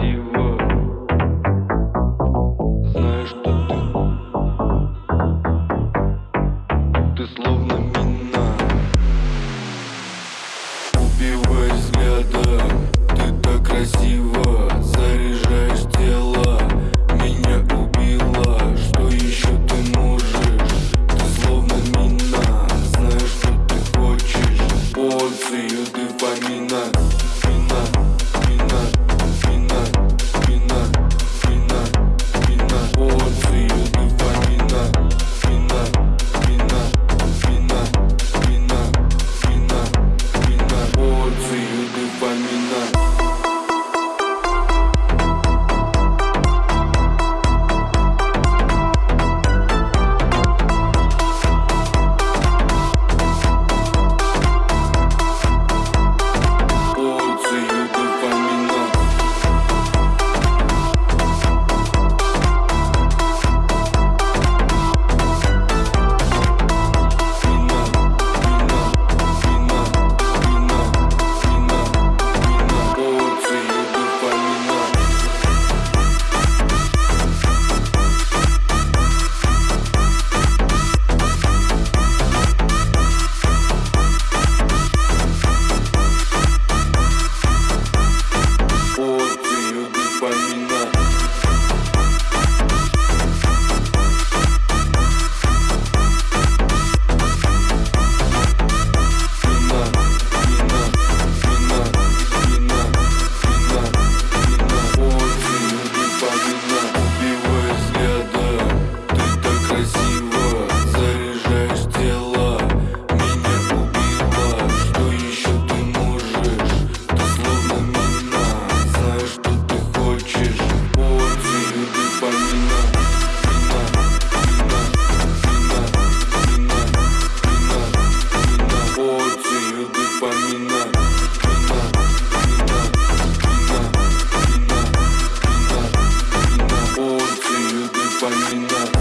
красиво. Знаю, что ты? Словно мина. Убиваешь взгляда. Ты так красиво. Заряжаешь тело. Меня убила Что еще ты можешь? Ты словно мина. Знаю, что ты хочешь? Порцию дофамина One minute.